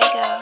fuego.